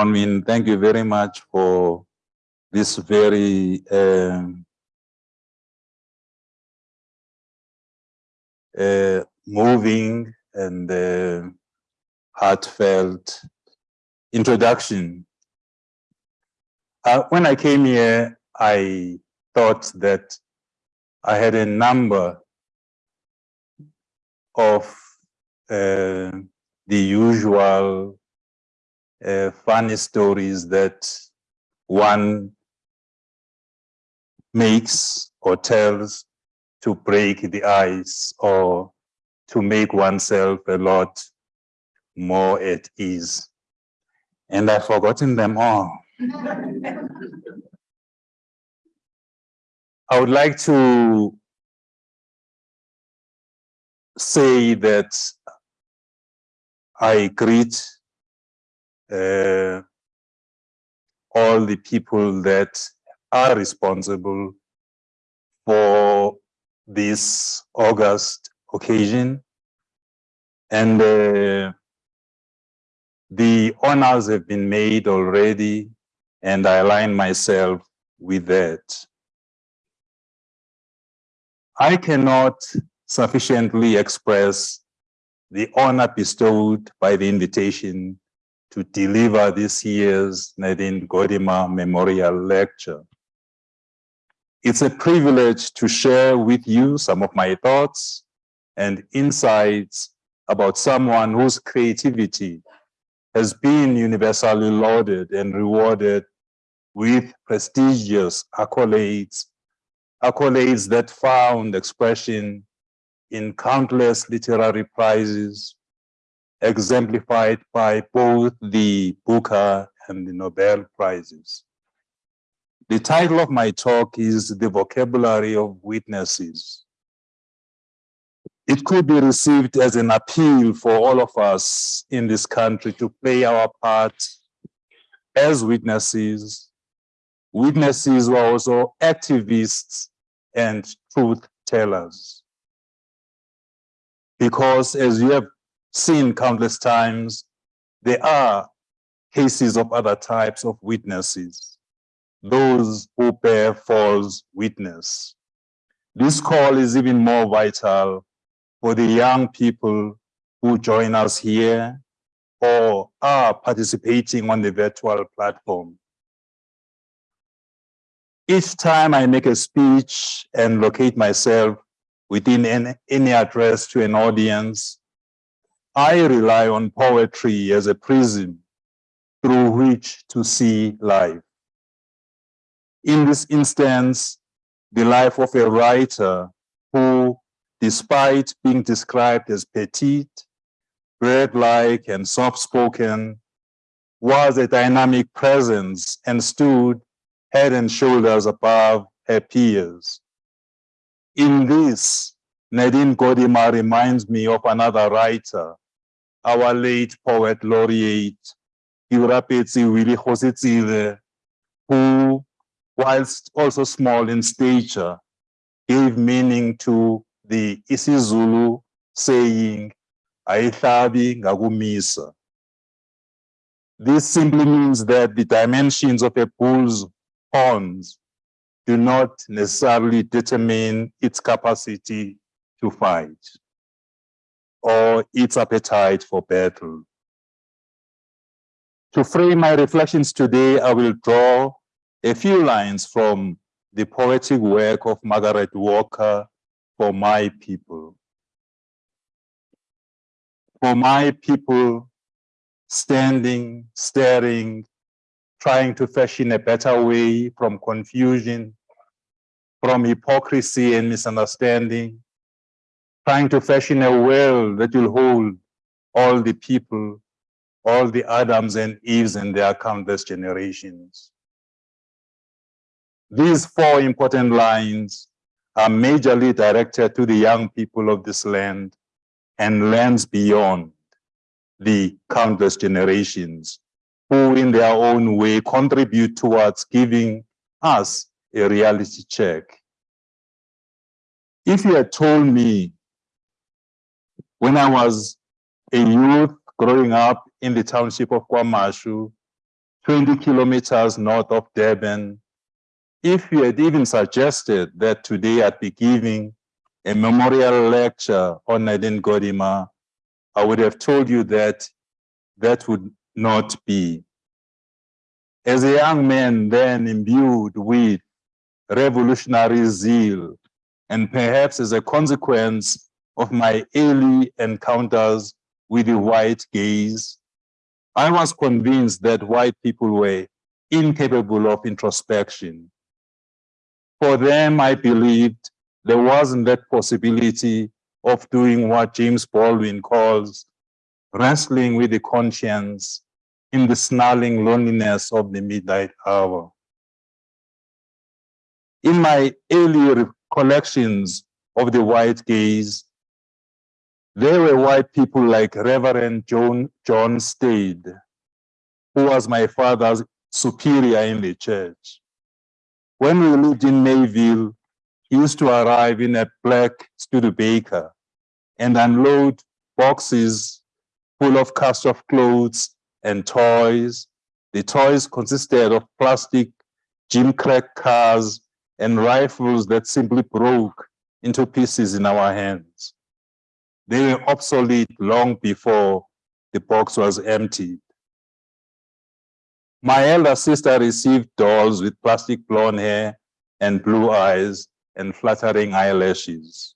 Bronwyn. Thank you very much for this very um, uh, moving and uh, heartfelt introduction. Uh, when I came here, I thought that I had a number of uh, the usual uh, funny stories that one makes or tells to break the ice or to make oneself a lot more at ease. And I've forgotten them all. I would like to say that I greet uh, all the people that are responsible for this August occasion. And uh, the honors have been made already, and I align myself with that. I cannot sufficiently express the honor bestowed by the invitation to deliver this year's Nadine Gordimer Memorial Lecture. It's a privilege to share with you some of my thoughts and insights about someone whose creativity has been universally lauded and rewarded with prestigious accolades, accolades that found expression in countless literary prizes, exemplified by both the Booker and the Nobel Prizes. The title of my talk is The Vocabulary of Witnesses. It could be received as an appeal for all of us in this country to play our part as witnesses, witnesses who are also activists and truth tellers. Because as you have seen countless times, there are cases of other types of witnesses, those who bear false witness. This call is even more vital for the young people who join us here or are participating on the virtual platform. Each time I make a speech and locate myself within any, address to an audience, I rely on poetry as a prism through which to see life. In this instance, the life of a writer who, despite being described as petite, bird-like and soft-spoken, was a dynamic presence and stood head and shoulders above her peers. In this, Nadine Gordimer reminds me of another writer, our late poet laureate, Willie Kgositsile, who, whilst also small in stature, gave meaning to the isiZulu saying, Ayihlabi ngakumisa. This simply means that the dimensions of a bull's horns do not necessarily determine its capacity to fight or its appetite for battle. To frame my reflections today, I will draw a few lines from the poetic work of Margaret Walker, For My People. For my people, standing, staring, trying to fashion a better way from confusion, from hypocrisy and misunderstanding, trying to fashion a world that will hold all the people, all the Adams and Eves and their countless generations. These four important lines are majorly directed to the young people of this land and lands beyond the countless generations who in their own way contribute towards giving us a reality check. If you had told me when I was a youth growing up in the township of KwaMashu, 20 kilometers north of Durban, if you had even suggested that today I'd be giving a memorial lecture on Nadine Gordimer, I would have told you that that would not be. As a young man then imbued with revolutionary zeal, and perhaps as a consequence of my early encounters with the white gaze, I was convinced that white people were incapable of introspection. For them, I believed there wasn't that possibility of doing what James Baldwin calls wrestling with the conscience in the snarling loneliness of the midnight hour. In my early recollections of the white gaze, there were white people like Reverend John, John Stade, who was my father's superior in the church. When we lived in Mayville, he used to arrive in a black Studebaker and unload boxes full of cast off clothes and toys. The toys consisted of plastic gimcrack cars and rifles that simply broke into pieces in our hands. They were obsolete long before the box was emptied. My elder sister received dolls with plastic blonde hair and blue eyes and fluttering eyelashes.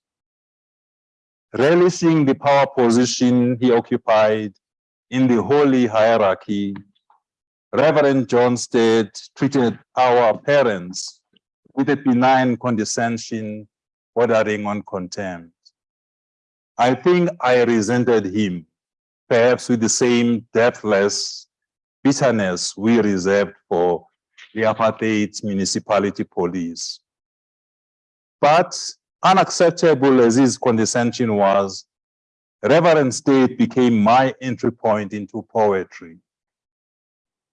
Relishing the power position he occupied in the holy hierarchy, Reverend John Stade treated our parents with a benign condescension bordering on contempt. I think I resented him, perhaps with the same depthless bitterness we reserved for the apartheid municipality police. But unacceptable as his condescension was, Reverend Stade became my entry point into poetry.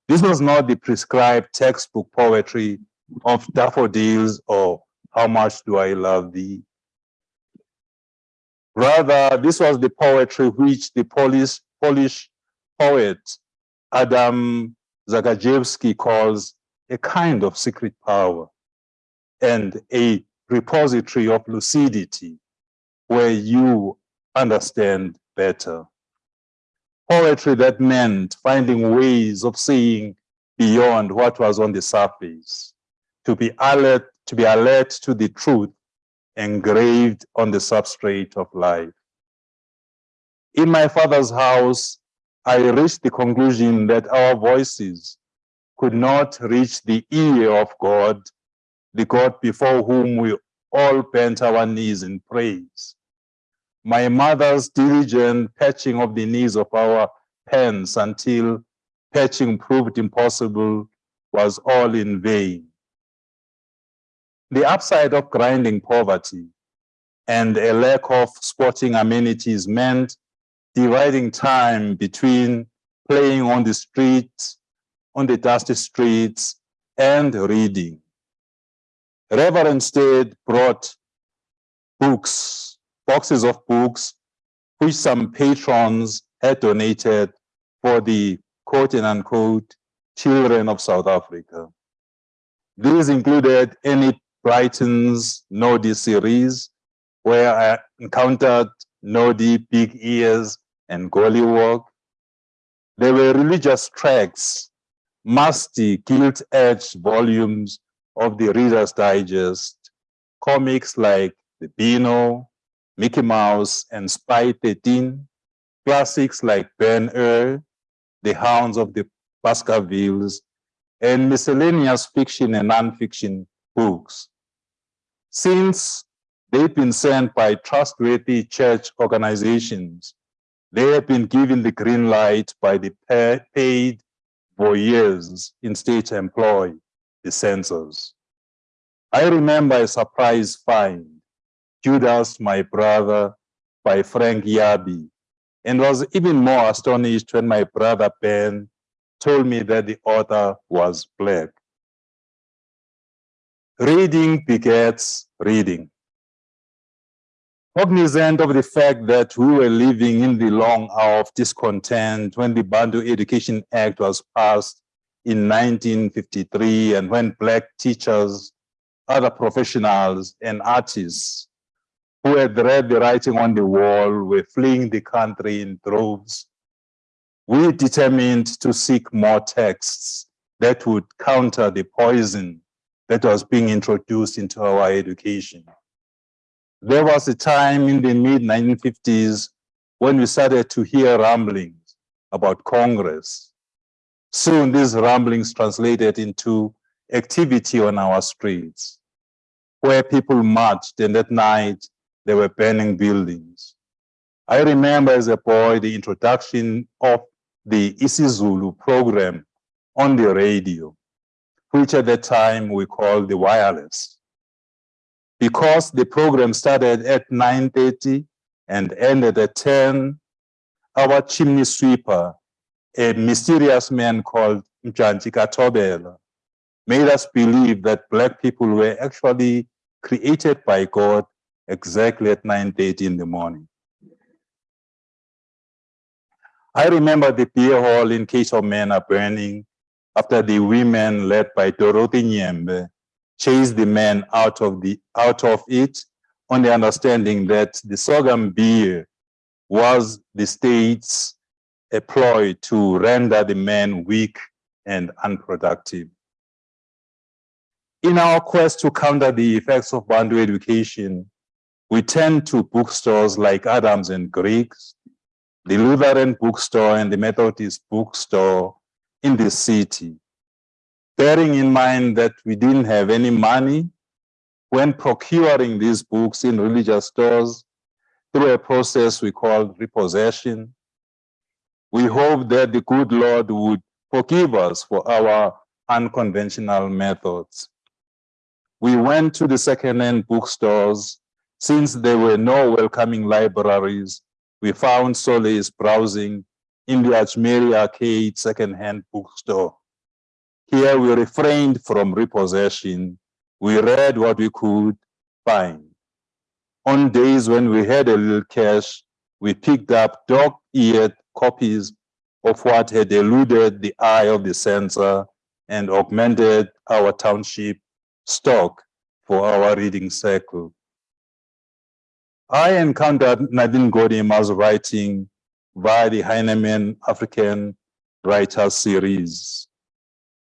This was not the prescribed textbook poetry of daffodils or how much do I love thee. Rather, this was the poetry which the Polish, Polish poet Adam Zagajewski calls a kind of secret power and a repository of lucidity where you understand better. Poetry that meant finding ways of seeing beyond what was on the surface, to be alert, to be alert to the truth engraved on the substrate of life. In my father's house, I reached the conclusion that our voices could not reach the ear of God the God before whom we all bent our knees in praise. My mother's diligent patching of the knees of our pens until patching proved impossible was all in vain. The upside of grinding poverty and a lack of sporting amenities meant dividing time between playing on the streets, on the dusty streets, and reading. Reverend Stade brought books, boxes of books, which some patrons had donated for the quote and unquote children of South Africa. These included Enid Blyton's Noddy series, where I encountered Noddy, Big Ears, and Gollywog. There were religious tracts, musty, gilt-edged volumes of the Reader's Digest, comics like The Beano, Mickey Mouse, and Spy 13, classics like Ben-Hur, The Hounds of the Baskervilles, and miscellaneous fiction and nonfiction books. Since they've been sent by trustworthy church organizations, they have been given the green light by the paid voyeurs in state employ the censors. I remember a surprise find, Judas, my brother, by Frank Yerby, and was even more astonished when my brother Ben told me that the author was black. Reading begets reading. Cognizant of the fact that we were living in the long hour of discontent when the Bantu Education Act was passed in 1953 and when black teachers, other professionals and artists who had read the writing on the wall were fleeing the country in droves, we determined to seek more texts that would counter the poison that was being introduced into our education. There was a time in the mid 1950s when we started to hear rumblings about Congress. Soon these rumblings translated into activity on our streets, where people marched and at night they were burning buildings. I remember as a boy the introduction of the isiZulu program on the radio, which at the time we called the wireless because the program started at 9.30 and ended at 10, our chimney sweeper, a mysterious man called Mjanji Katobela, made us believe that black people were actually created by God exactly at 9.30 in the morning. I remember the beer hall in case of men are burning after the women led by Dorothy Nyembe chased the men out of the out of it on the understanding that the sorghum beer was the state's a ploy to render the men weak and unproductive. In our quest to counter the effects of Bantu education, we turn to bookstores like Adams and Griggs, the Lutheran bookstore and the Methodist bookstore in the city bearing in mind that we didn't have any money when procuring these books in religious stores through a process we called repossession. We hope that the good Lord would forgive us for our unconventional methods. We went to the second-hand bookstores. Since there were no welcoming libraries, we found solace browsing in the Ajmeri Arcade second-hand bookstore. Here we refrained from repossession. We read what we could find. On days when we had a little cash, we picked up dog-eared copies of what had eluded the eye of the censor and augmented our township stock for our reading circle. I encountered Nadine Gordimer's writing via the Heinemann African Writers Series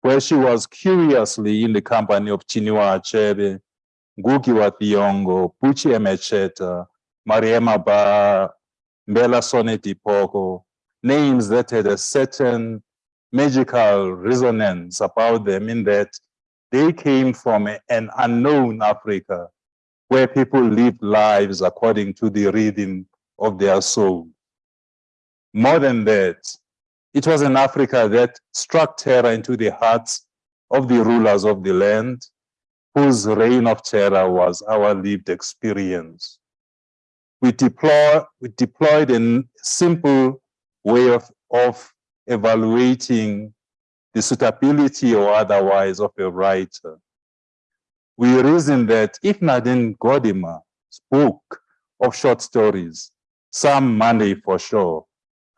where she was curiously in the company of Chinua Achebe, Ngugi wa Thiong'o, Buchi Emecheta, Mariama Ba, Mbella Sonne Dipoko, names that had a certain magical resonance about them in that they came from an unknown Africa where people lived lives according to the rhythm of their soul. More than that, it was an Africa that struck terror into the hearts of the rulers of the land, whose reign of terror was our lived experience. We, deploy, we deployed a simple way of, of evaluating the suitability or otherwise of a writer. We reasoned that if Nadine Gordimer spoke of short stories, some Monday for sure,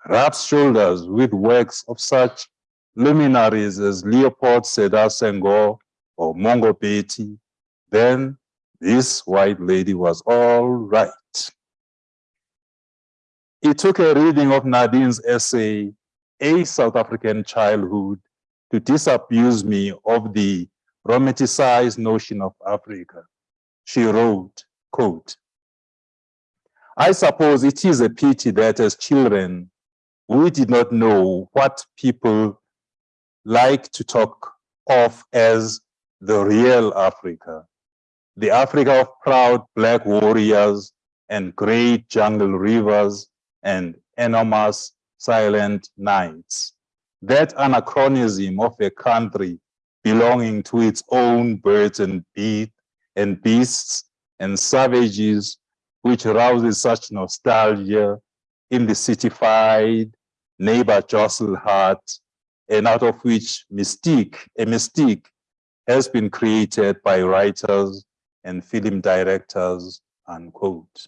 rubs shoulders with works of such luminaries as Leopold Sedar Senghor or Mongo Beti, then this white lady was all right. It took a reading of Nadine's essay, A South African Childhood, to disabuse me of the romanticized notion of Africa. She wrote, quote, I suppose it is a pity that as children, we did not know what people like to talk of as the real Africa, the Africa of proud black warriors and great jungle rivers and enormous silent nights. That anachronism of a country belonging to its own birds and, beat and beasts and savages, which rouses such nostalgia in the citified neighbor jostle heart, and out of which mystique, a mystique has been created by writers and film directors, unquote.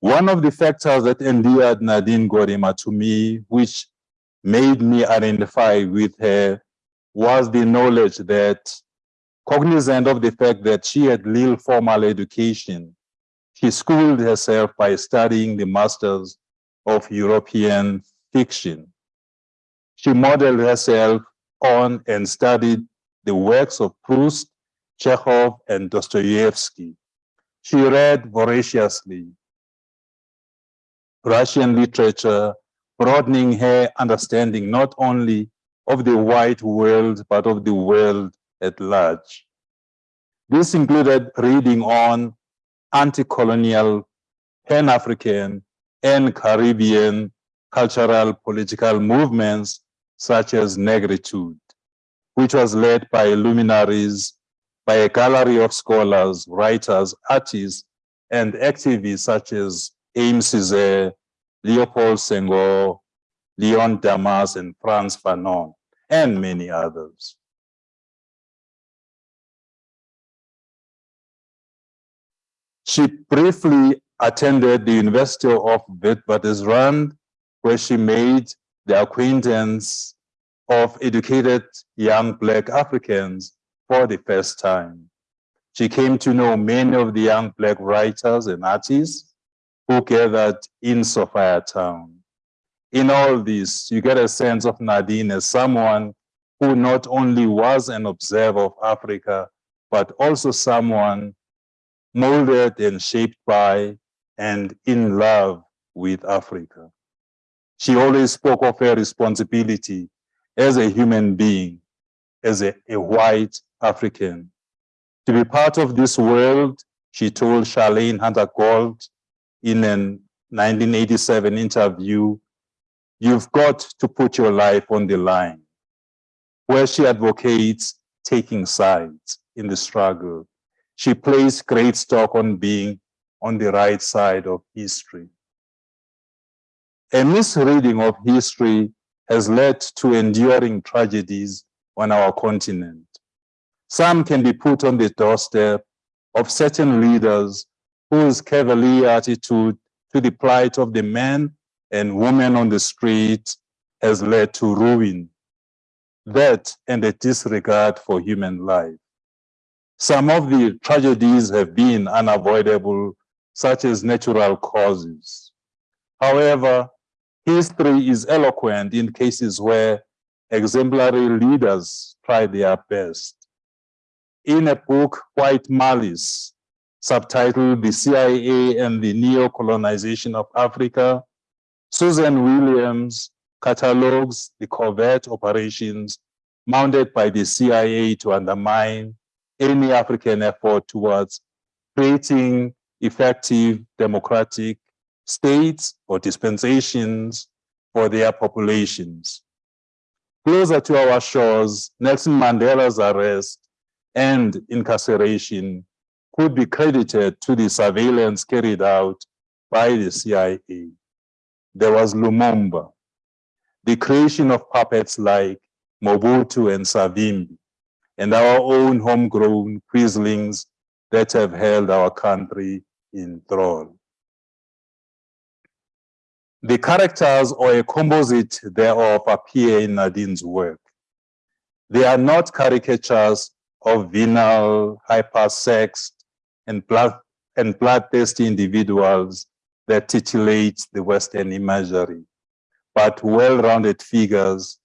One of the factors that endeared Nadine Gordimer to me, which made me identify with her, was the knowledge that, cognizant of the fact that she had little formal education, she schooled herself by studying the masters of European fiction. She modeled herself on and studied the works of Proust, Chekhov, and Dostoevsky. She read voraciously Russian literature, broadening her understanding not only of the white world, but of the world at large. This included reading on anti-colonial, Pan-African, and Caribbean cultural political movements such as Negritude, which was led by luminaries, by a gallery of scholars, writers, artists, and activists such as Aimé Césaire, Leopold Senghor, Leon Damas, and Frantz Fanon, and many others. She briefly attended the University of Witwatersrand, where she made the acquaintance of educated young Black Africans for the first time. She came to know many of the young Black writers and artists who gathered in Sophiatown. In all this, you get a sense of Nadine as someone who not only was an observer of Africa, but also someone molded and shaped by and in love with Africa. She always spoke of her responsibility as a human being, as a, a white African. To be part of this world, she told Charlayne Hunter-Gault in a 1987 interview, you've got to put your life on the line, where she advocates taking sides in the struggle she placed great stock on being on the right side of history. A misreading of history has led to enduring tragedies on our continent. Some can be put on the doorstep of certain leaders whose cavalier attitude to the plight of the men and women on the street has led to ruin, that and a disregard for human life. Some of the tragedies have been unavoidable, such as natural causes. However, history is eloquent in cases where exemplary leaders try their best. In a book, White Malice, subtitled The CIA and the Neo-Colonization of Africa, Susan Williams catalogs the covert operations mounted by the CIA to undermine any African effort towards creating effective democratic states or dispensations for their populations. Closer to our shores, Nelson Mandela's arrest and incarceration could be credited to the surveillance carried out by the CIA. There was Lumumba, the creation of puppets like Mobutu and Savimbi, and our own homegrown quislings that have held our country in thrall. The characters or a composite thereof appear in Nadine's work. They are not caricatures of venal, hypersexed, and blood and bloodthirsty individuals that titillate the Western imagery, but well-rounded figures,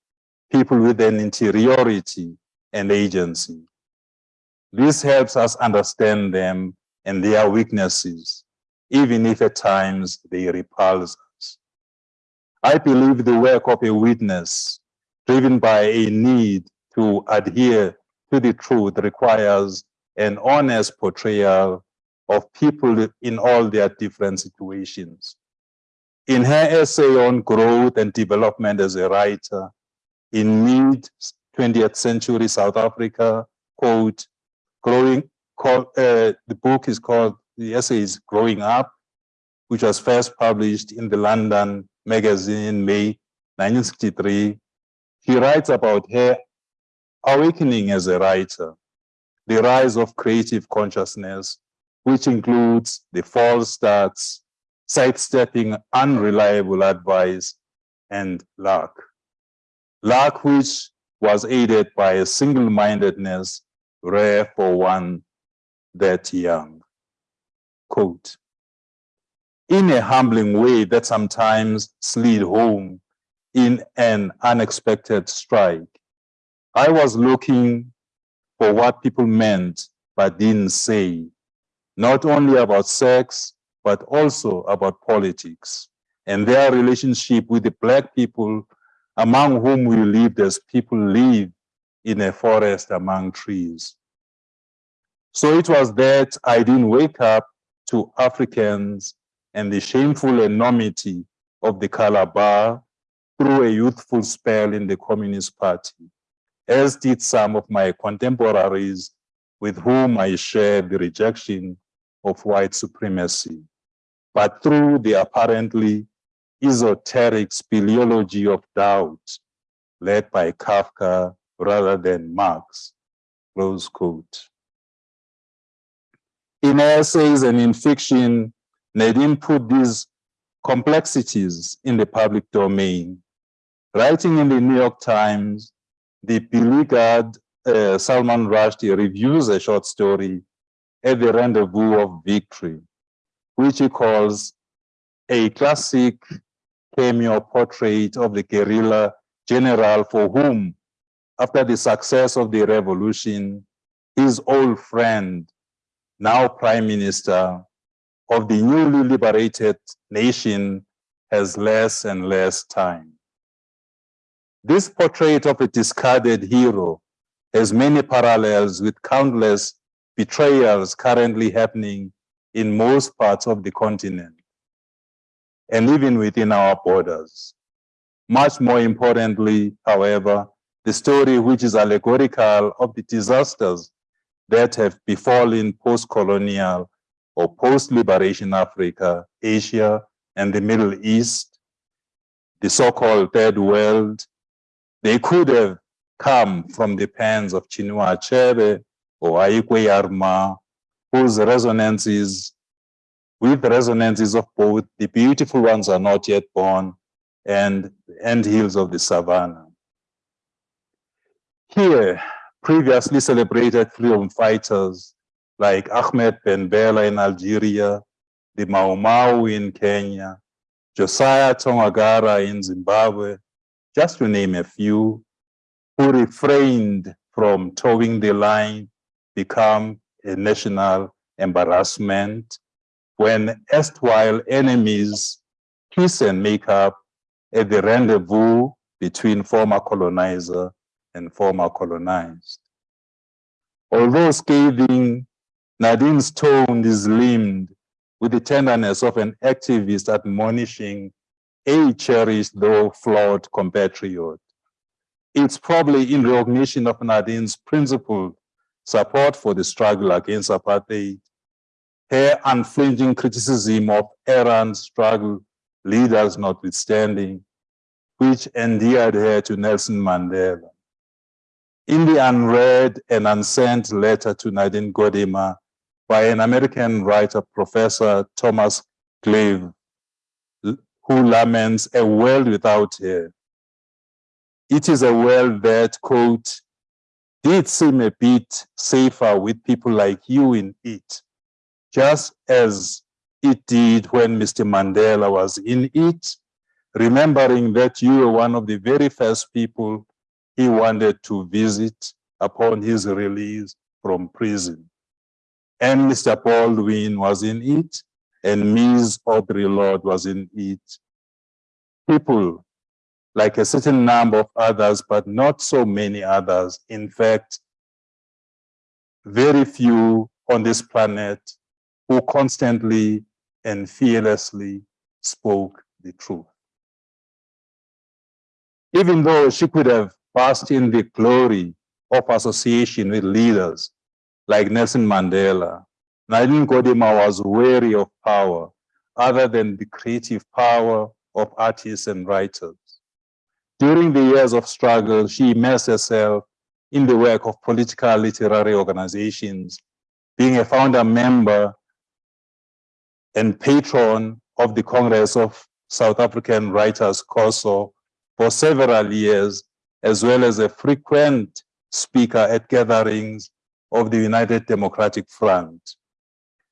people with an interiority and agency. This helps us understand them and their weaknesses, even if at times they repulse us. I believe the work of a witness driven by a need to adhere to the truth requires an honest portrayal of people in all their different situations. In her essay on growth and development as a writer, in mid 20th century South Africa quote, Growing, called, uh, the book is called, the essay is Growing Up, which was first published in the London magazine in May 1963. He writes about her awakening as a writer, the rise of creative consciousness, which includes the false starts, sidestepping unreliable advice and luck. Luck which was aided by a single-mindedness rare for one that young. Quote, in a humbling way that sometimes slid home in an unexpected strike, I was looking for what people meant but didn't say, not only about sex, but also about politics and their relationship with the black people among whom we lived as people live in a forest among trees. So it was that I didn't wake up to Africans and the shameful enormity of the color bar through a youthful spell in the Communist Party, as did some of my contemporaries with whom I shared the rejection of white supremacy, but through the apparently esoteric speleology of doubt led by Kafka rather than Marx, close quote. In essays and in fiction, Nadine put these complexities in the public domain. Writing in the New York Times, the beleaguered uh, Salman Rushdie reviews a short story at the rendezvous of victory, which he calls a classic cameo portrait of the guerrilla general for whom, after the success of the revolution, his old friend, now prime minister of the newly liberated nation, has less and less time. This portrait of a discarded hero has many parallels with countless betrayals currently happening in most parts of the continent and even within our borders. Much more importantly, however, the story which is allegorical of the disasters that have befallen post-colonial or post-liberation Africa, Asia, and the Middle East, the so-called third world, they could have come from the pens of Chinua Achebe or Ayi Kwei Armah, whose resonances, with resonances of both, the beautiful ones are not yet born, and the Anthills of the savannah. Here, previously celebrated freedom fighters like Ahmed Ben Bella in Algeria, the Mau Mau in Kenya, Josiah Tongogara in Zimbabwe, just to name a few, who refrained from towing the line become a national embarrassment when erstwhile enemies kiss and make up at the rendezvous between former colonizer and former colonized. Although scathing, Nadine's tone is limned with the tenderness of an activist admonishing a cherished though flawed compatriot it's probably in recognition of Nadine's principled support for the struggle against apartheid, her unflinching criticism of errant struggle leaders notwithstanding, which endeared her to Nelson Mandela. In the unread and unsent letter to Nadine Gordimer by an American writer, Professor Thomas Glave, who laments a world without her, it is a world that, quote, did seem a bit safer with people like you in it, just as it did when Mr. Mandela was in it, remembering that you were one of the very first people he wanted to visit upon his release from prison. And Mr. Baldwin was in it, and Ms. Audre Lorde was in it. People like a certain number of others, but not so many others. In fact, very few on this planet who constantly and fearlessly spoke the truth. Even though she could have basked in the glory of association with leaders like Nelson Mandela, Nadine Gordimer was wary of power other than the creative power of artists and writers. During the years of struggle, she immersed herself in the work of political literary organizations, being a founder member and patron of the Congress of South African Writers, COSAW, for several years, as well as a frequent speaker at gatherings of the United Democratic Front.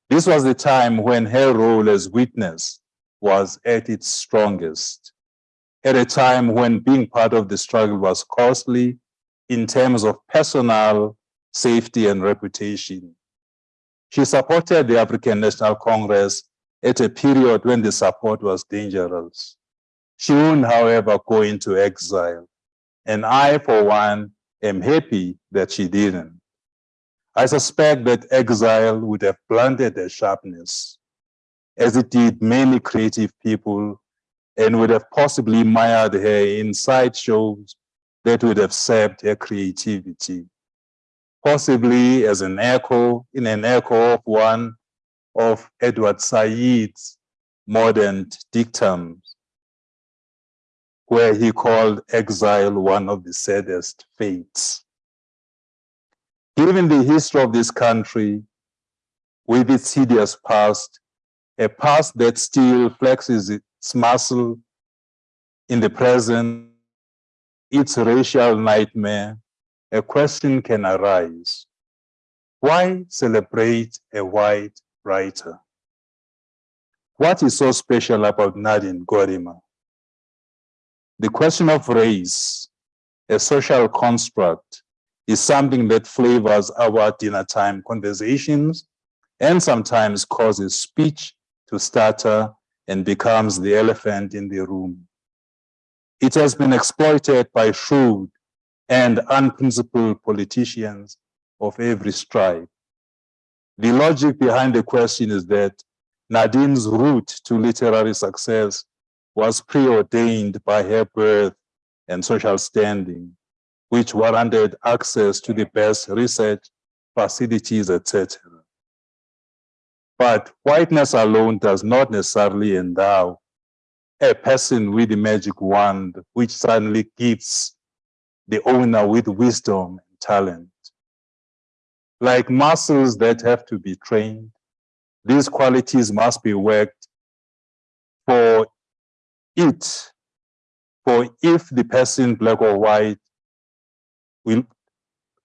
This was the time when her role as witness was at its strongest, at a time when being part of the struggle was costly in terms of personal safety and reputation. She supported the African National Congress at a period when the support was dangerous. She wouldn't, however, go into exile. And I, for one, am happy that she didn't. I suspect that exile would have blunted her sharpness, as it did many creative people, and would have possibly mired her in shows that would have sapped her creativity, possibly as an echo, in an echo of one of Edward Said's modern dictums, where he called exile one of the saddest fates. Given the history of this country, with its hideous past, a past that still flexes its muscle in the present, its racial nightmare, a question can arise. Why celebrate a white writer? What is so special about Nadine Gordimer? The question of race, a social construct, is something that flavors our dinner time conversations and sometimes causes speech to stutter and becomes the elephant in the room. It has been exploited by shrewd and unprincipled politicians of every stripe. The logic behind the question is that Nadine's route to literary success was preordained by her birth and social standing which warranted access to the best research facilities, etc. But whiteness alone does not necessarily endow a person with the magic wand, which suddenly gives the owner with wisdom and talent. Like muscles that have to be trained, these qualities must be worked for it, for if the person, black or white, will,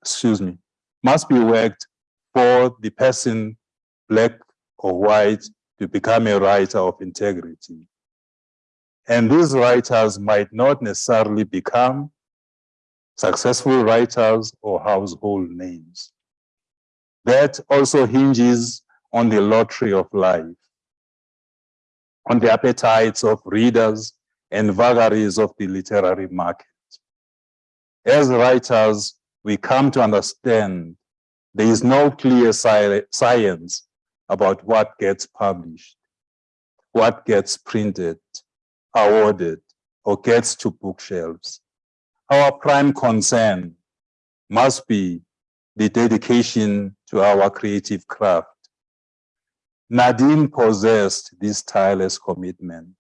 excuse me, must be worked for the person, black or white, to become a writer of integrity. And these writers might not necessarily become successful writers or household names. That also hinges on the lottery of life, on the appetites of readers and vagaries of the literary market. As writers, we come to understand there is no clear science about what gets published, what gets printed, awarded, or gets to bookshelves. Our prime concern must be the dedication to our creative craft. Nadine possessed this tireless commitment.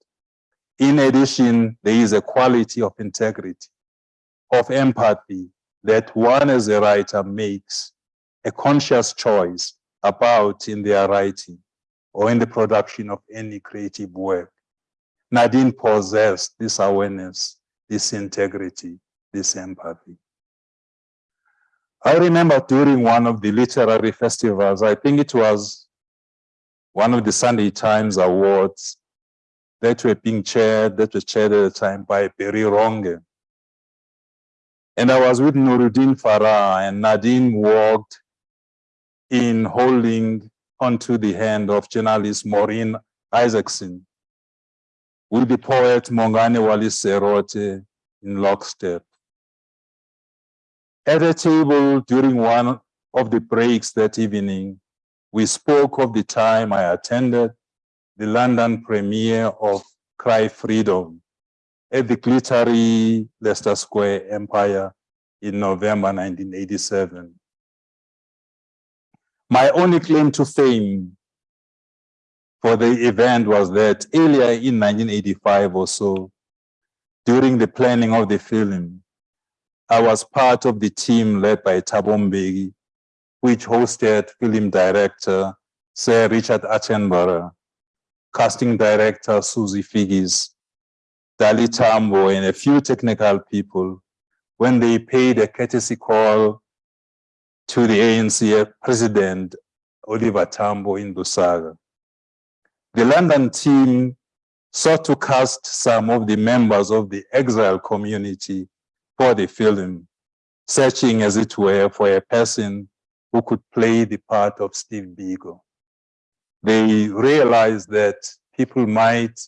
In addition, there is a quality of integrity of empathy that one as a writer makes a conscious choice about in their writing or in the production of any creative work. Nadine possessed this awareness, this integrity, this empathy. I remember during one of the literary festivals, I think it was one of the Sunday Times Awards that were being chaired, that was chaired at the time by Barry Ronge. And I was with Nuruddin Farah and Nadine walked in holding onto the hand of journalist Maureen Isaacson with the poet Mongane Wali Serote in lockstep. At a table during one of the breaks that evening, we spoke of the time I attended the London premiere of Cry Freedom, at the glittery Leicester Square Empire in November 1987. My only claim to fame for the event was that earlier in 1985 or so, during the planning of the film, I was part of the team led by Thabo which hosted film director Sir Richard Attenborough casting director Susie Figgis, Dali Tambo, and a few technical people when they paid a courtesy call to the ANC president, Oliver Tambo in Lusaka. The London team sought to cast some of the members of the exile community for the film, searching as it were for a person who could play the part of Steve Biko. They realized that people might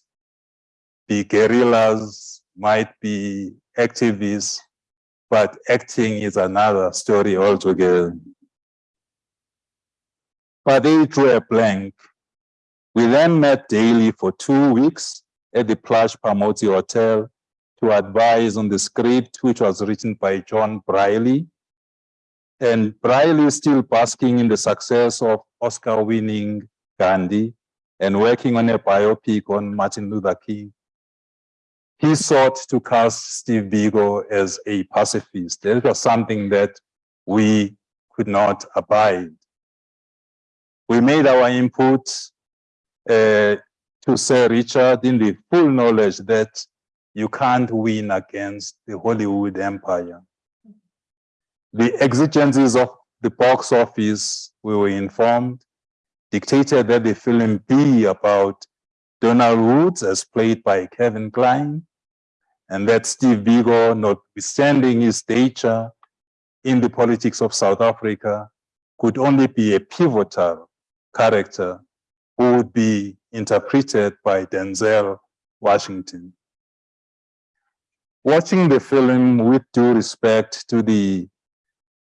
be guerrillas, might be activists, but acting is another story altogether. But they drew a blank. We then met daily for two weeks at the Plush Pamodzi Hotel to advise on the script, which was written by John Briley. And Briley is still basking in the success of Oscar-winning Gandhi and working on a biopic on Martin Luther King. He sought to cast Steve Biko as a pacifist. That was something that we could not abide. We made our input uh, to Sir Richard in the full knowledge that you can't win against the Hollywood empire. The exigencies of the box office, we were informed, dictated that the film be about Donald Woods as played by Kevin Kline, and that Steve Biko, notwithstanding his stature in the politics of South Africa, could only be a pivotal character who would be interpreted by Denzel Washington. Watching the film with due respect to the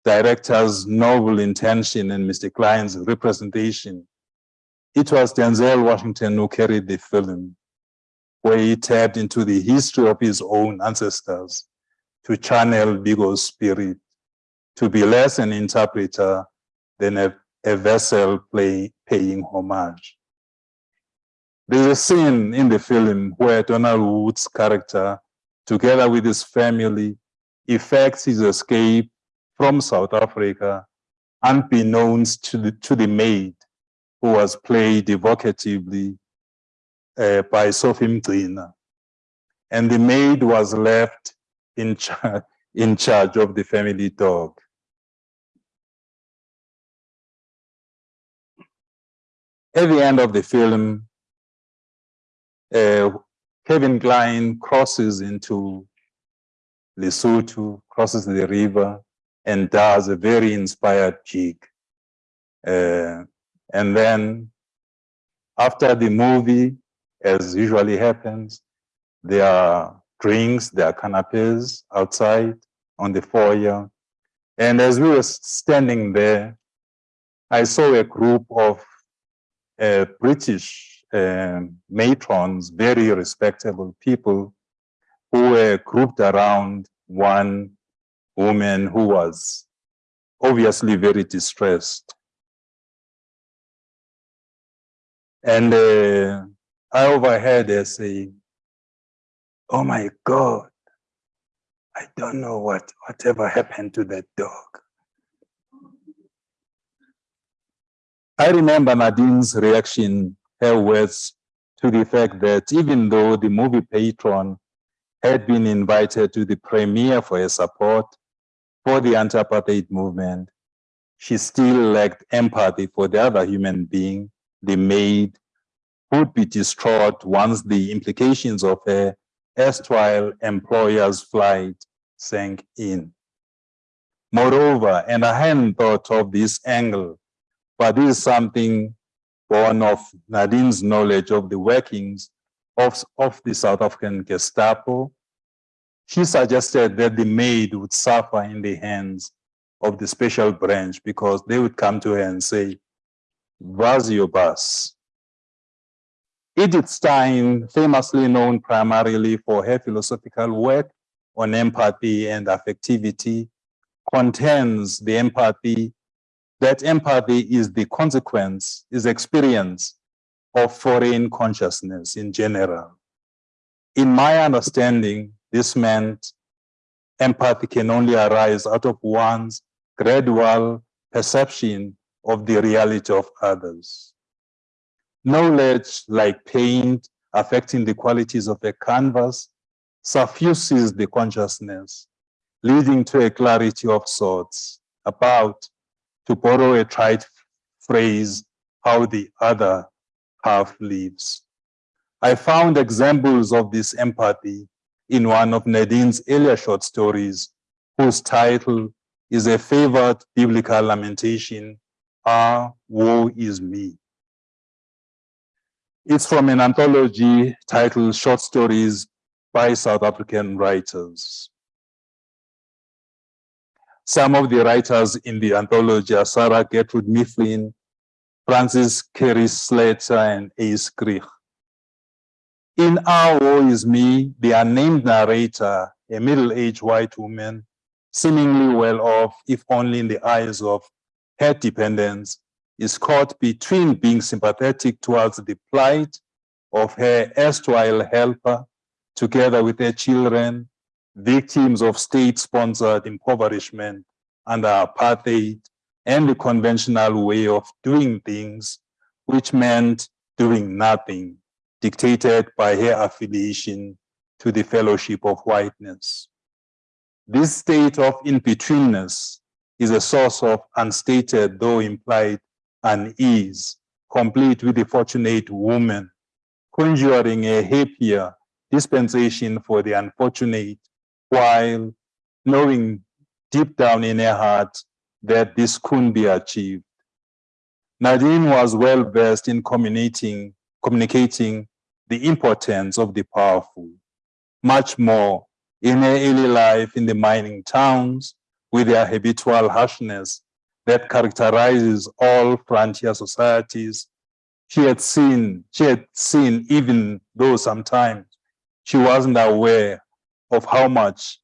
director's noble intention and Mr. Kline's representation, it was Denzel Washington who carried the film, where he tapped into the history of his own ancestors to channel Biko's spirit, to be less an interpreter than a, a vessel play, paying homage. There's a scene in the film where Donald Wood's character, together with his family, effects his escape from South Africa, unbeknownst to the, to the maid, who was played evocatively uh, by Sophie Mgcina. And the maid was left in, char in charge of the family dog. At the end of the film, uh, Kevin Kline crosses into Lesotho, crosses the river, and does a very inspired jig. Uh, and then after the movie, as usually happens, there are drinks, there are canapes outside on the foyer. And as we were standing there, I saw a group of uh, British uh, matrons, very respectable people who were grouped around one woman who was obviously very distressed. And uh, I overheard her saying, oh my God, I don't know what, whatever happened to that dog. I remember Nadine's reaction, her words to the fact that even though the movie patron had been invited to the premiere for her support for the anti-apartheid movement, she still lacked empathy for the other human being the maid would be distraught once the implications of her erstwhile employer's flight sank in. Moreover, and I hadn't thought of this angle, but this is something born of Nadine's knowledge of the workings of, of the South African Gestapo. She suggested that the maid would suffer in the hands of the special branch because they would come to her and say, was your bus? Edith Stein, famously known primarily for her philosophical work on empathy and affectivity, contends the empathy, that empathy is the consequence, is experience of foreign consciousness in general. In my understanding, this meant empathy can only arise out of one's gradual perception of the reality of others. Knowledge, like paint, affecting the qualities of a canvas, suffuses the consciousness, leading to a clarity of sorts about, to borrow a trite phrase, how the other half lives. I found examples of this empathy in one of Nadine's earlier short stories, whose title is a favored biblical lamentation, Ah, woe is me. It's from an anthology titled Short Stories by South African Writers. Some of the writers in the anthology are Sarah Gertrude Millin, Francis Carey Slater, and Uys Krige. In Our Woe Is Me, the unnamed narrator, a middle-aged white woman, seemingly well off, if only in the eyes of her dependents, is caught between being sympathetic towards the plight of her erstwhile helper, together with her children, victims of state-sponsored impoverishment under apartheid, and the conventional way of doing things, which meant doing nothing dictated by her affiliation to the fellowship of whiteness. This state of in-betweenness is a source of unstated, though implied, unease, complete with the fortunate woman, conjuring a happier dispensation for the unfortunate, while knowing deep down in her heart that this couldn't be achieved. Nadine was well versed in communicating, communicating the importance of the powerful, much more in early life in the mining towns with their habitual harshness that characterizes all frontier societies. She had seen, she had seen even though sometimes she wasn't aware of how much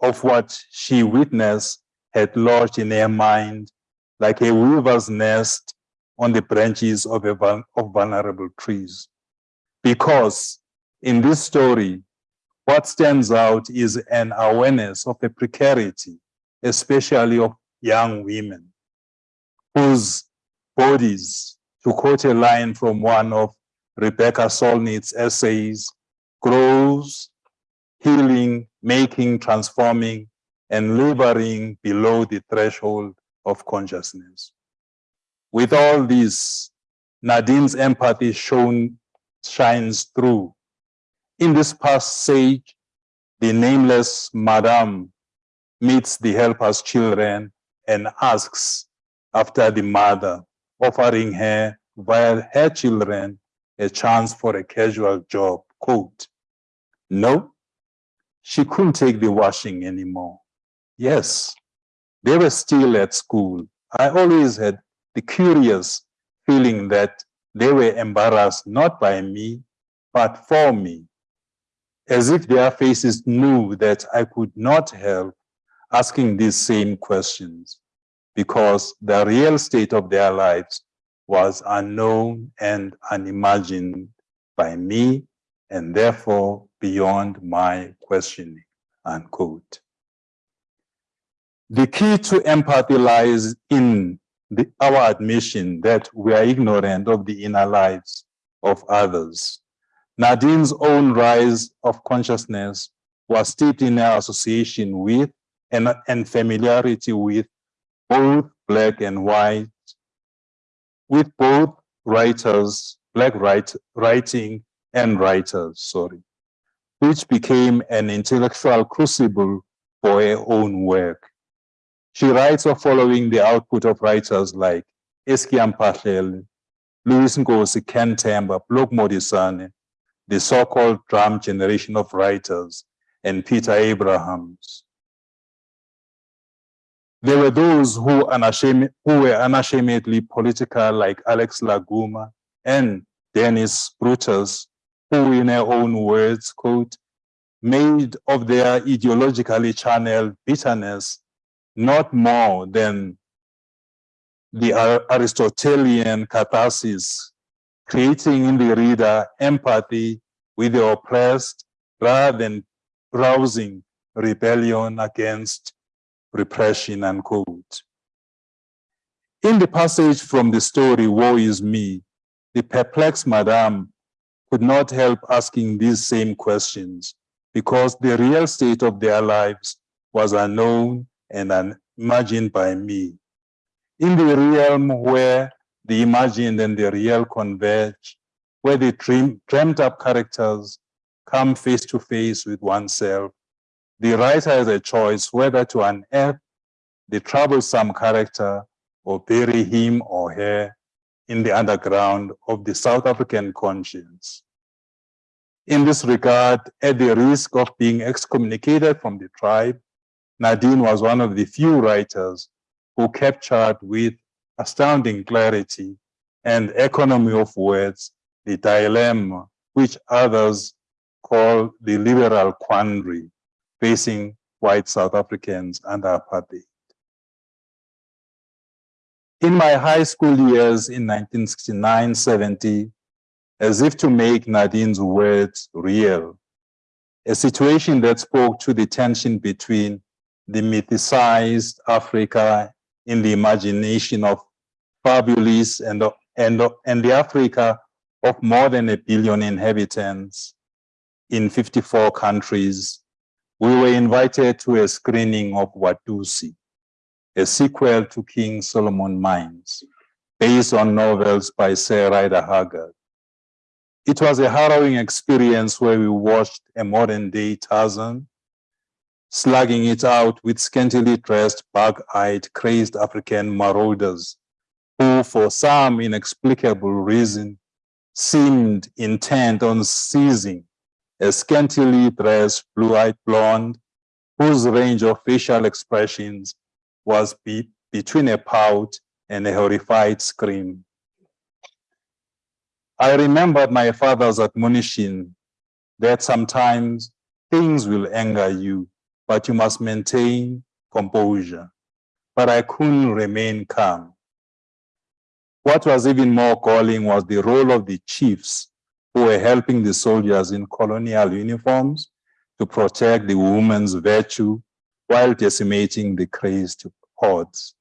of what she witnessed had lodged in her mind like a weaver's nest on the branches of, a, of vulnerable trees because in this story, what stands out is an awareness of a precarity, especially of young women, whose bodies, to quote a line from one of Rebecca Solnit's essays, grows, healing, making, transforming, and laboring below the threshold of consciousness. With all this, Nadine's empathy shown shines through. In this passage, the nameless Madame meets the helper's children and asks after the mother, offering her, via her children, a chance for a casual job, quote, no, she couldn't take the washing anymore. Yes, they were still at school. I always had the curious feeling that they were embarrassed not by me, but for me, as if their faces knew that I could not help asking these same questions because the real state of their lives was unknown and unimagined by me and therefore beyond my questioning, unquote. The key to empathy lies in the, our admission that we are ignorant of the inner lives of others. Nadine's own rise of consciousness was steeped in her association with and, and familiarity with both black and white, with both writers, black write, writing and writers, sorry, which became an intellectual crucible for her own work. She writes of following the output of writers like Eskia Mphahlele, Lewis Nkosi, Can Themba, Bloke Modisane, the so-called drum generation of writers, and Peter Abrahams. There were those who, who were unashamedly political like Alex La Guma and Dennis Brutus, who in their own words, quote, made of their ideologically channeled bitterness not more than the Aristotelian catharsis, creating in the reader empathy with the oppressed rather than rousing rebellion against repression, unquote. In the passage from the story, Woe is Me, the perplexed madame could not help asking these same questions because the real state of their lives was unknown and unimagined by me. In the realm where the imagined and the real converge, where the dream, dreamt up characters come face to face with oneself, the writer has a choice whether to unearth the troublesome character or bury him or her in the underground of the South African conscience. In this regard, at the risk of being excommunicated from the tribe, Nadine was one of the few writers who captured with astounding clarity and economy of words the dilemma which others call the liberal quandary facing white South Africans under apartheid. In my high school years in 1969-70, as if to make Nadine's words real, a situation that spoke to the tension between the mythicized Africa in the imagination of fabulous and, and, and the Africa of more than a billion inhabitants in 54 countries, we were invited to a screening of Watusi, a sequel to King Solomon Mines, based on novels by Sir Rider Haggard. It was a harrowing experience where we watched a modern day Tarzan, slugging it out with scantily dressed, bug-eyed, crazed African marauders, who for some inexplicable reason seemed intent on seizing a scantily dressed, blue-eyed blonde whose range of facial expressions was be between a pout and a horrified scream. I remembered my father's admonition that sometimes things will anger you, but you must maintain composure. But I couldn't remain calm. What was even more galling was the role of the chiefs who were helping the soldiers in colonial uniforms to protect the woman's virtue while decimating the crazed hordes.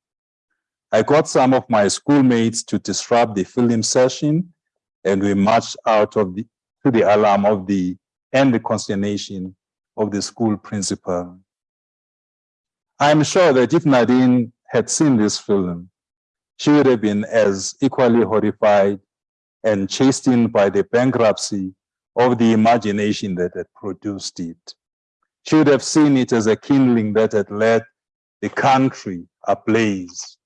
I got some of my schoolmates to disrupt the film session and we marched out of the, to the alarm of the and the consternation of the school principal. I'm sure that if Nadine had seen this film, she would have been as equally horrified and chastened by the bankruptcy of the imagination that had produced it. She would have seen it as a kindling that had led the country ablaze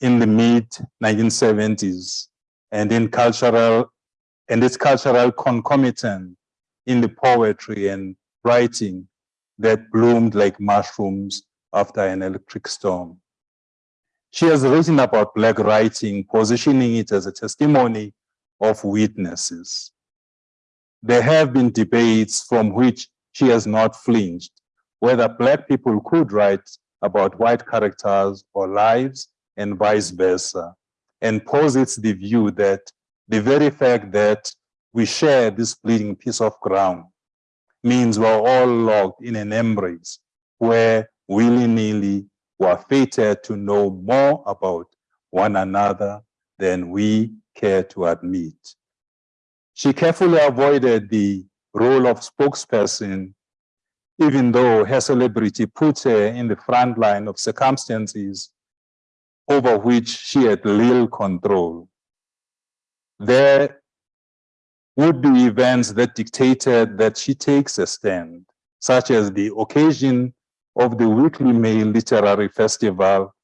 in the mid 1970s and in cultural and its cultural concomitant in the poetry and writing that bloomed like mushrooms after an electric storm. She has written about Black writing, positioning it as a testimony of witnesses. There have been debates from which she has not flinched, whether Black people could write about white characters or lives and vice versa and posits the view that the very fact that we share this bleeding piece of ground means we're all locked in an embrace where willy-nilly we're fated to know more about one another than we care to admit. She carefully avoided the role of spokesperson, even though her celebrity put her in the front line of circumstances over which she had little control. There would be events that dictated that she takes a stand, such as the occasion of the Weekly Mail Literary Festival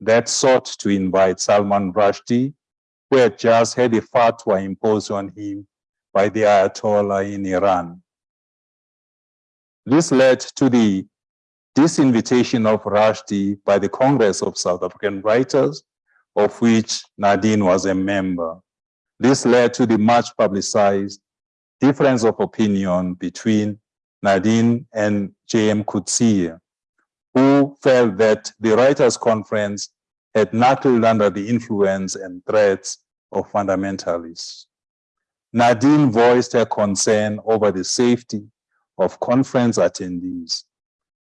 that sought to invite Salman Rushdie, had just had a fatwa imposed on him by the Ayatollah in Iran. This led to the this invitation of Rushdie by the Congress of South African Writers, of which Nadine was a member. This led to the much publicized difference of opinion between Nadine and J.M. Coetzee, who felt that the Writers' Conference had knuckled under the influence and threats of fundamentalists. Nadine voiced her concern over the safety of conference attendees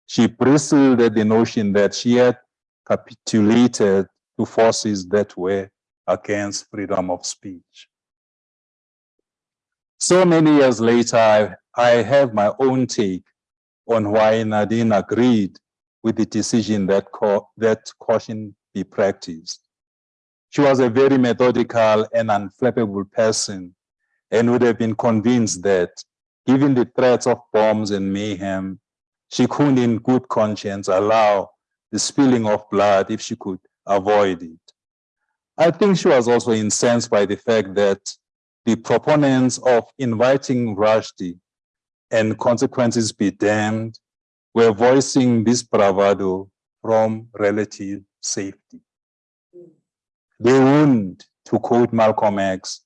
she bristled at the notion that she had capitulated to forces that were against freedom of speech. So many years later, I, I have my own take on why Nadine agreed with the decision that, that caution be practiced. She was a very methodical and unflappable person and would have been convinced that, given the threats of bombs and mayhem, she couldn't in good conscience allow the spilling of blood if she could avoid it. I think she was also incensed by the fact that the proponents of inviting Rushdie and consequences be damned were voicing this bravado from relative safety. They wouldn't, to quote Malcolm X,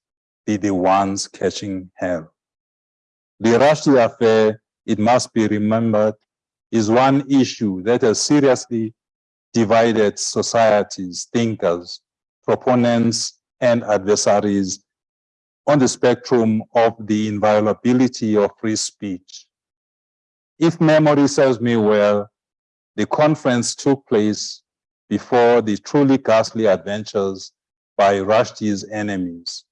be the ones catching hell. The Rushdie affair, it must be remembered, is one issue that has seriously divided societies, thinkers, proponents, and adversaries on the spectrum of the inviolability of free speech. If memory serves me well, the conference took place before the truly ghastly adventures by Rushdie's enemies,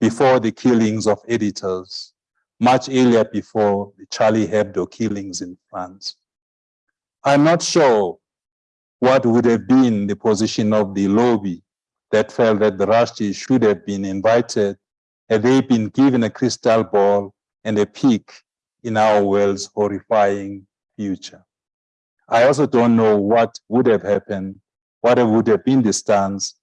before the killings of editors, much earlier before the Charlie Hebdo killings in France. I'm not sure what would have been the position of the lobby that felt that the Rushdie should have been invited had they been given a crystal ball and a peek in our world's horrifying future. I also don't know what would have happened, what would have been the stance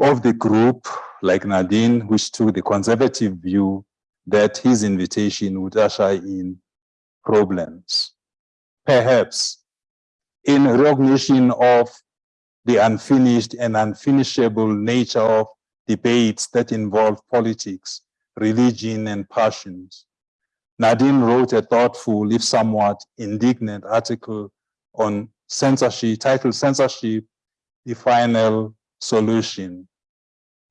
of the group like Nadine, which took the conservative view that his invitation would usher in problems. Perhaps in recognition of the unfinished and unfinishable nature of debates that involve politics, religion, and passions. Nadine wrote a thoughtful, if somewhat indignant article on censorship, titled Censorship, the Final Solution.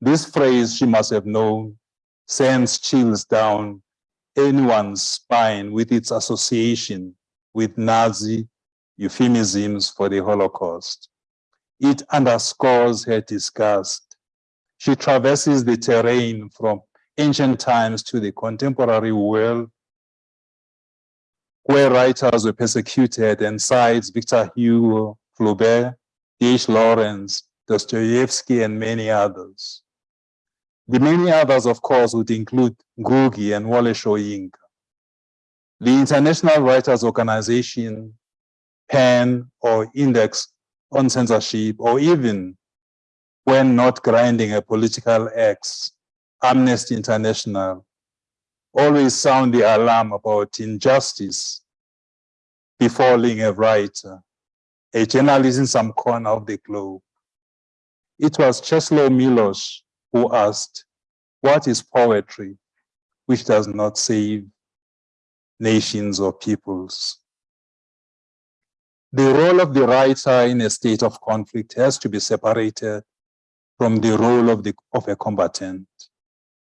This phrase, she must have known, sends chills down anyone's spine with its association with Nazi euphemisms for the Holocaust. It underscores her disgust. She traverses the terrain from ancient times to the contemporary world where writers were persecuted and cites Victor Hugo, Flaubert, D.H. Lawrence, Dostoevsky, and many others. The many others, of course, would include Ngugi and Wole Soyinka. The International Writers Organization, PEN, or Index on Censorship, or even when not grinding a political axe, Amnesty International, always sound the alarm about injustice befalling a writer, uh, a journalist in some corner of the globe. It was Czesław Miłosz who asked, what is poetry which does not save nations or peoples? The role of the writer in a state of conflict has to be separated from the role of, the, of a combatant.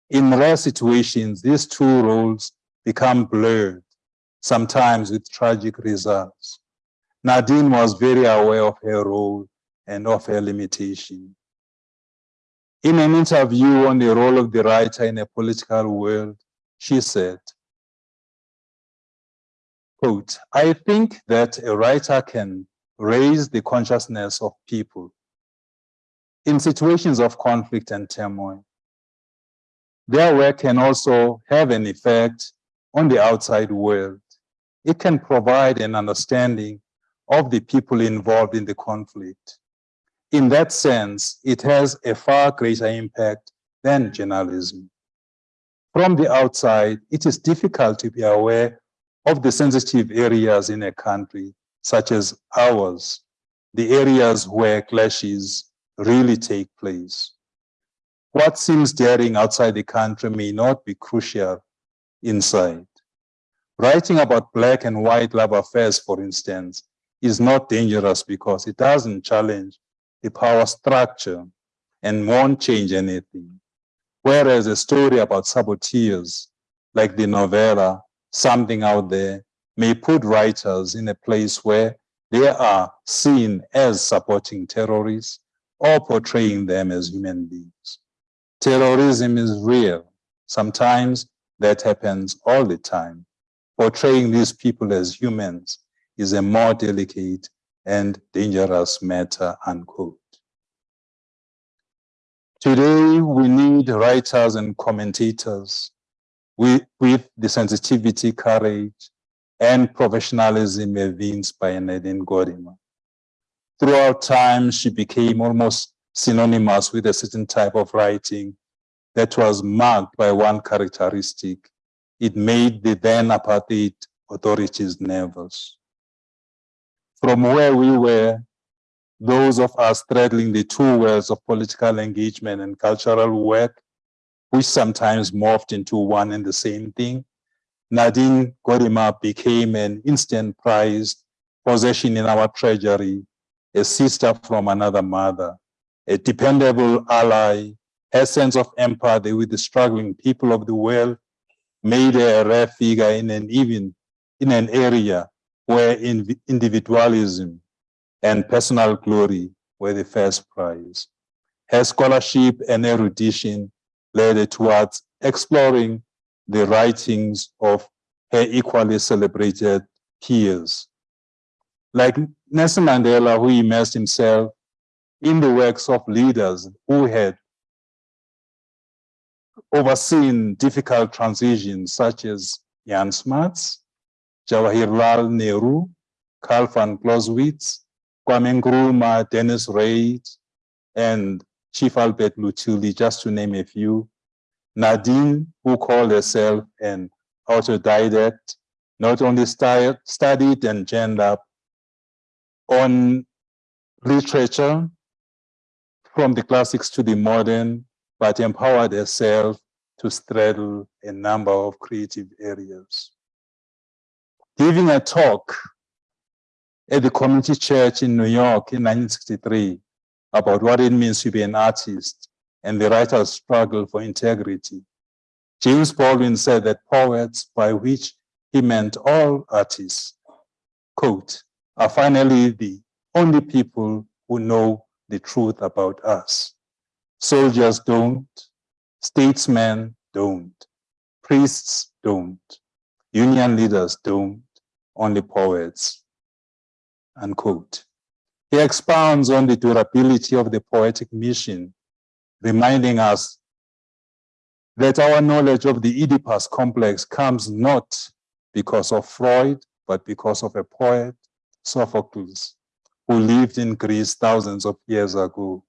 In rare situations, these two roles become blurred, sometimes with tragic results. Nadine was very aware of her role and of her limitation. In an interview on the role of the writer in a political world, she said, quote, I think that a writer can raise the consciousness of people in situations of conflict and turmoil. Their work can also have an effect on the outside world. It can provide an understanding of the people involved in the conflict. In that sense, it has a far greater impact than journalism. From the outside, it is difficult to be aware of the sensitive areas in a country, such as ours, the areas where clashes really take place. What seems daring outside the country may not be crucial inside. Writing about black and white love affairs, for instance, is not dangerous because it doesn't challenge the power structure and won't change anything. Whereas a story about saboteurs, like the novella, Something Out There, may put writers in a place where they are seen as supporting terrorists or portraying them as human beings. Terrorism is real. Sometimes that happens all the time. Portraying these people as humans is a more delicate and dangerous matter, unquote. Today, we need writers and commentators with, with the sensitivity, courage, and professionalism evinced by Nadine Gordimer. Throughout time, she became almost synonymous with a certain type of writing that was marked by one characteristic. It made the then apartheid authorities nervous. From where we were, those of us straddling the two worlds of political engagement and cultural work, which sometimes morphed into one and the same thing, Nadine Gordimer became an instant prized possession in our treasury, a sister from another mother, a dependable ally, her sense of empathy with the struggling people of the world made her a rare figure in an even in an area where individualism and personal glory were the first prize. Her scholarship and erudition led her towards exploring the writings of her equally celebrated peers. Like Nelson Mandela, who immersed himself in the works of leaders who had overseen difficult transitions such as Jan Smuts, Jawaharlal Nehru, Karl von Clausewitz, Kwame Nkrumah, Deneys Reitz, and Chief Albert Luthuli, just to name a few. Nadine, who called herself an autodidact, not only studied and gender on literature from the classics to the modern, but empowered herself to straddle a number of creative areas. Giving a talk at the community church in New York in 1963 about what it means to be an artist and the writer's struggle for integrity. James Baldwin said that poets, by which he meant all artists, quote, are finally the only people who know the truth about us. Soldiers don't, statesmen don't, priests don't, union leaders don't, only poets unquote. He expounds on the durability of the poetic mission, reminding us that our knowledge of the Oedipus complex comes not because of Freud, but because of a poet, Sophocles, who lived in Greece thousands of years ago.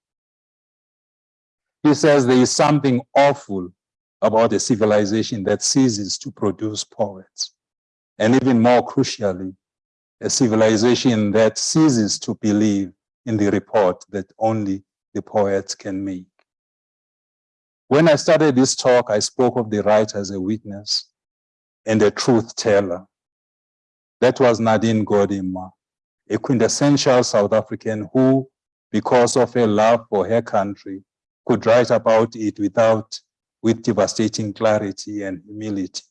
He says there is something awful about a civilization that ceases to produce poets. And even more crucially, a civilization that ceases to believe in the report that only the poets can make. When I started this talk, I spoke of the writer as a witness and a truth teller. That was Nadine Gordimer, a quintessential South African who, because of her love for her country, could write about it without, with devastating clarity and humility.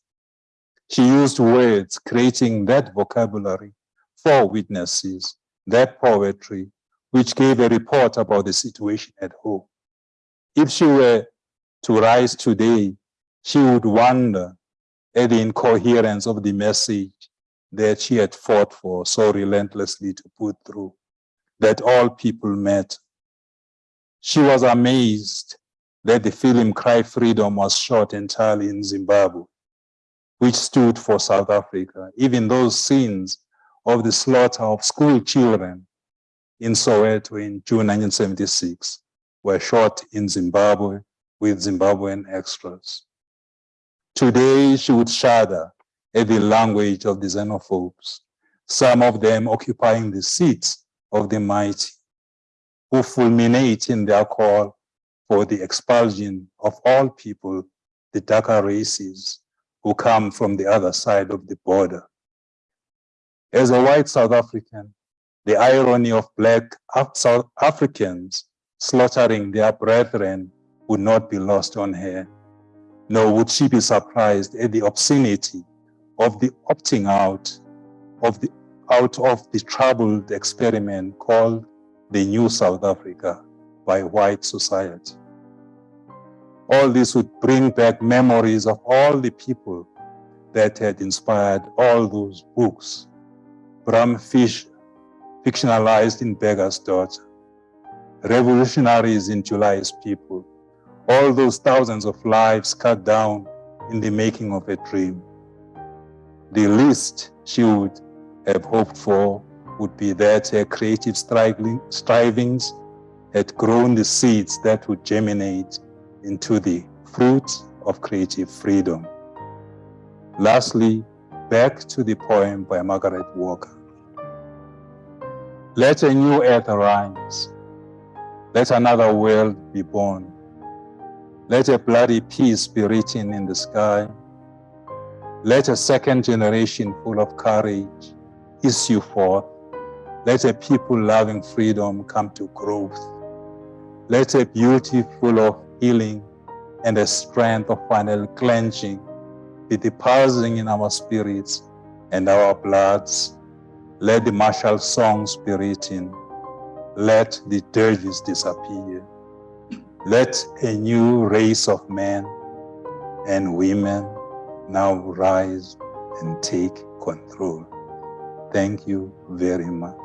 She used words, creating that vocabulary for witnesses, that poetry, which gave a report about the situation at home. If she were to rise today, she would wonder at the incoherence of the message that she had fought for so relentlessly to put through, that all people met. She was amazed that the film Cry Freedom was shot entirely in Zimbabwe, which stood for South Africa. Even those scenes of the slaughter of school children in Soweto in June 1976 were shot in Zimbabwe with Zimbabwean extras. Today, she would shudder at the language of the xenophobes, some of them occupying the seats of the mighty, who fulminate in their call for the expulsion of all people, the darker races, who come from the other side of the border. As a white South African, the irony of black South Africans slaughtering their brethren would not be lost on her, nor would she be surprised at the obscenity of the opting out of the out of the troubled experiment called the New South Africa, by white society. All this would bring back memories of all the people that had inspired all those books. Bram Fischer, fictionalized in Burger's Daughter, revolutionaries in July's People, all those thousands of lives cut down in the making of a dream. The least she would have hoped for would be that her creative strivings had grown the seeds that would germinate into the fruit of creative freedom. Lastly, back to the poem by Margaret Walker. Let a new earth arise. Let another world be born. Let a bloody peace be written in the sky. Let a second generation full of courage issue forth. Let a people loving freedom come to growth. Let a beauty full of healing and a strength of final cleansing be depositing in our spirits and our bloods. Let the martial songs be written. Let the dirges disappear. Let a new race of men and women now rise and take control. Thank you very much.